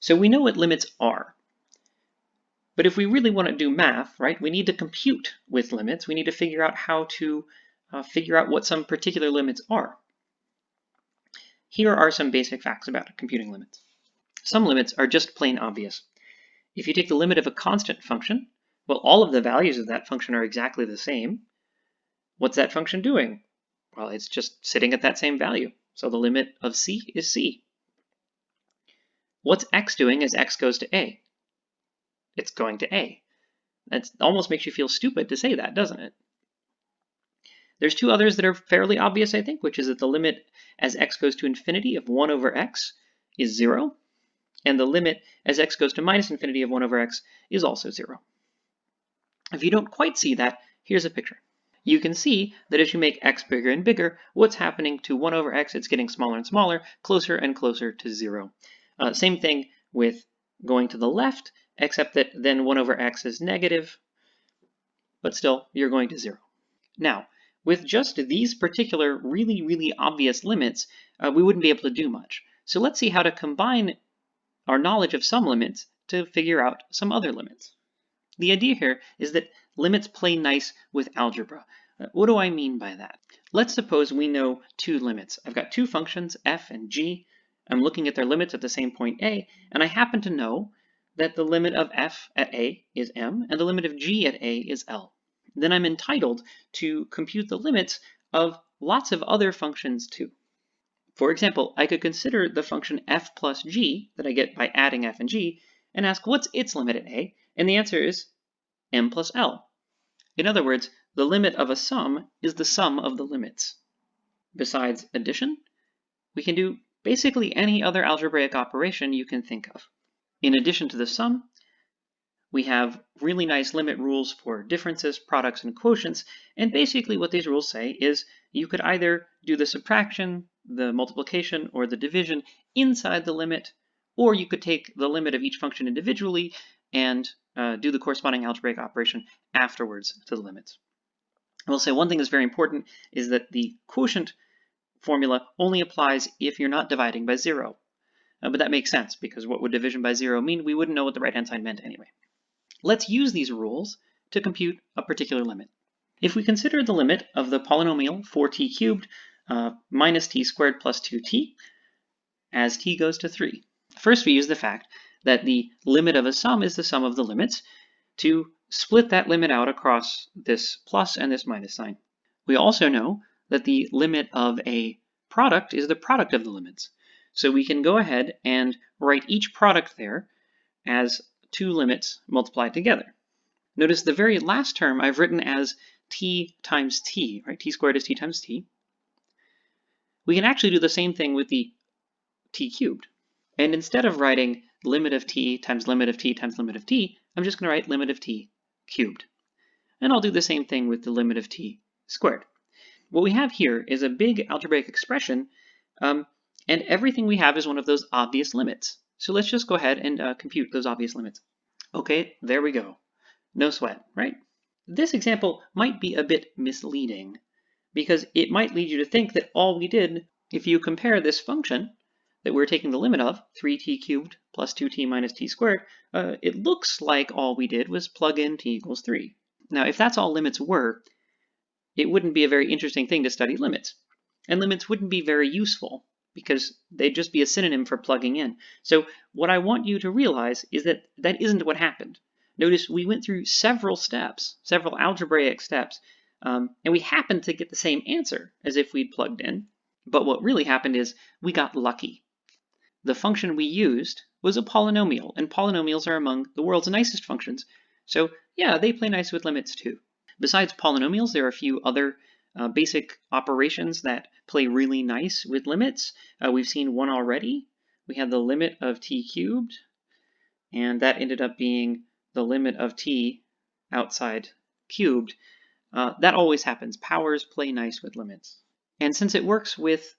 So we know what limits are. But if we really want to do math, right, we need to compute with limits. We need to figure out how to uh, figure out what some particular limits are. Here are some basic facts about computing limits. Some limits are just plain obvious. If you take the limit of a constant function, well, all of the values of that function are exactly the same. What's that function doing? Well, it's just sitting at that same value. So the limit of c is c. What's x doing as x goes to a? It's going to a. That almost makes you feel stupid to say that, doesn't it? There's two others that are fairly obvious, I think, which is that the limit as x goes to infinity of 1 over x is 0, and the limit as x goes to minus infinity of 1 over x is also 0. If you don't quite see that, here's a picture. You can see that as you make x bigger and bigger, what's happening to 1 over x? It's getting smaller and smaller, closer and closer to 0. Uh, same thing with going to the left, except that then 1 over x is negative, but still, you're going to 0. Now, with just these particular really, really obvious limits, uh, we wouldn't be able to do much. So let's see how to combine our knowledge of some limits to figure out some other limits. The idea here is that limits play nice with algebra. Uh, what do I mean by that? Let's suppose we know two limits. I've got two functions, f and g. I'm looking at their limits at the same point a, and I happen to know that the limit of f at a is m, and the limit of g at a is l then I'm entitled to compute the limits of lots of other functions too. For example, I could consider the function f plus g that I get by adding f and g and ask what's its limit at a, and the answer is m plus l. In other words, the limit of a sum is the sum of the limits. Besides addition, we can do basically any other algebraic operation you can think of. In addition to the sum, we have really nice limit rules for differences, products, and quotients. And basically what these rules say is you could either do the subtraction, the multiplication, or the division inside the limit, or you could take the limit of each function individually and uh, do the corresponding algebraic operation afterwards to the limits. I will say one thing that's very important is that the quotient formula only applies if you're not dividing by zero. Uh, but that makes sense because what would division by zero mean? We wouldn't know what the right hand side meant anyway. Let's use these rules to compute a particular limit. If we consider the limit of the polynomial 4t cubed uh, minus t squared plus 2t as t goes to 3. First, we use the fact that the limit of a sum is the sum of the limits to split that limit out across this plus and this minus sign. We also know that the limit of a product is the product of the limits. So we can go ahead and write each product there as two limits multiplied together. Notice the very last term I've written as t times t, right? t squared is t times t. We can actually do the same thing with the t cubed. And instead of writing limit of t times limit of t times limit of t, I'm just going to write limit of t cubed. And I'll do the same thing with the limit of t squared. What we have here is a big algebraic expression, um, and everything we have is one of those obvious limits. So let's just go ahead and uh, compute those obvious limits. Okay, there we go. No sweat, right? This example might be a bit misleading because it might lead you to think that all we did, if you compare this function that we're taking the limit of, 3t cubed plus 2t minus t squared, uh, it looks like all we did was plug in t equals 3. Now, if that's all limits were, it wouldn't be a very interesting thing to study limits. And limits wouldn't be very useful because they'd just be a synonym for plugging in. So what I want you to realize is that that isn't what happened. Notice we went through several steps, several algebraic steps, um, and we happened to get the same answer as if we'd plugged in. But what really happened is we got lucky. The function we used was a polynomial, and polynomials are among the world's nicest functions. So yeah, they play nice with limits too. Besides polynomials, there are a few other uh, basic operations that play really nice with limits. Uh, we've seen one already. We had the limit of t cubed, and that ended up being the limit of t outside cubed. Uh, that always happens. Powers play nice with limits. And since it works with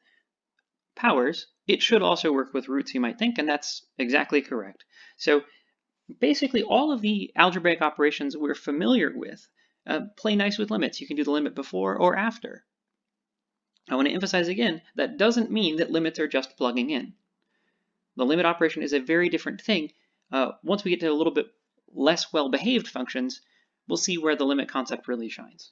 powers, it should also work with roots, you might think, and that's exactly correct. So basically all of the algebraic operations we're familiar with uh, play nice with limits. You can do the limit before or after. I want to emphasize again, that doesn't mean that limits are just plugging in. The limit operation is a very different thing. Uh, once we get to a little bit less well-behaved functions, we'll see where the limit concept really shines.